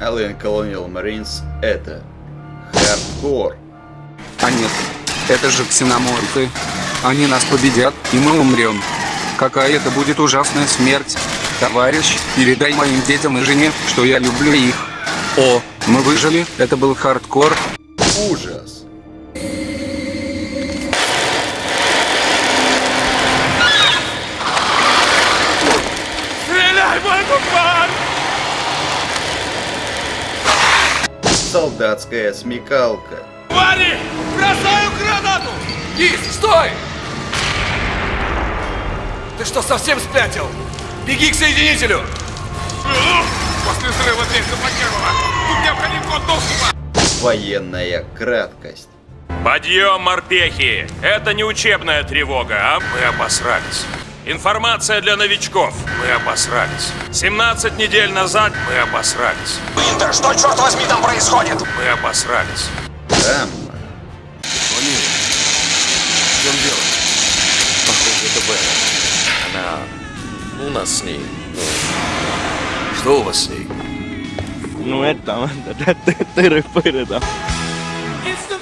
Alien Colonial Marines это хардкор. А нет, это же ксеноморфы. Они нас победят, и мы умрем. Какая это будет ужасная смерть. Товарищ, передай моим детям и жене, что я люблю их. О, мы выжили, это был хардкор. Ужас. Стреляй, мой купан! Солдатская смекалка. Вали! Бросаю гранату! Гис, стой! Ты что, совсем спятил? Беги к соединителю! После взрыва дверь заблокировала! Тут необходим код доступа! Военная краткость. Подъем, морпехи! Это не учебная тревога, а мы обосрались. Информация для новичков. Мы обосрались. 17 недель назад мы обосрались. Винтер, что черт возьми там происходит? Мы обосрались. Гамма. В чем дело? Похоже, это Бэра. Она... У нас с ней. Что у вас с ней? Ну это там, тыры-пыры там. It's the